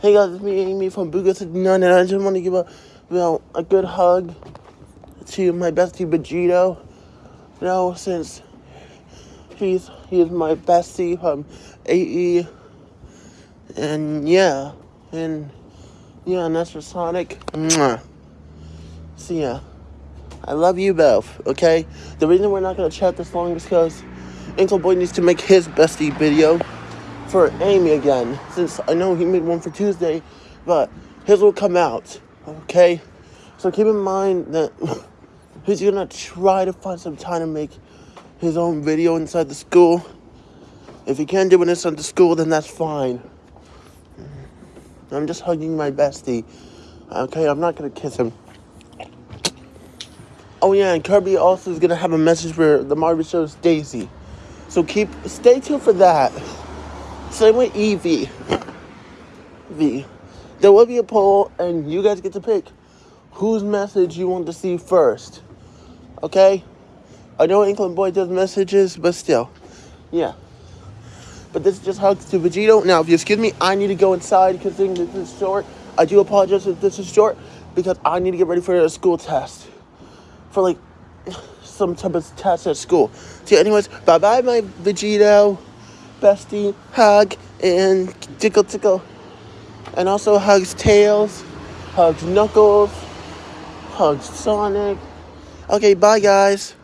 Hey guys, it's me, Amy from Booga69, and I just want to give a, you know, a good hug to my bestie Vegito. You know, since he's he's my bestie from AE, and yeah, and yeah, and that's for Sonic. Mwah. So yeah, I love you both. Okay, the reason we're not gonna chat this long is because Uncle Boy needs to make his bestie video for Amy again, since I know he made one for Tuesday, but his will come out, okay? So keep in mind that he's gonna try to find some time to make his own video inside the school. If he can't do it inside the school, then that's fine. I'm just hugging my bestie, okay? I'm not gonna kiss him. Oh yeah, and Kirby also is gonna have a message for the Marvel show's Daisy. So keep stay tuned for that. Same with Evie. V. There will be a poll, and you guys get to pick whose message you want to see first. Okay? I know Inkling Boy does messages, but still. Yeah. But this is just hugs to Vegito. Now, if you excuse me, I need to go inside because this is short. I do apologize if this is short because I need to get ready for a school test. For like some type of test at school. See, anyways, bye bye, my Vegito bestie, hug, and tickle tickle. And also hugs Tails, hugs Knuckles, hugs Sonic. Okay, bye guys.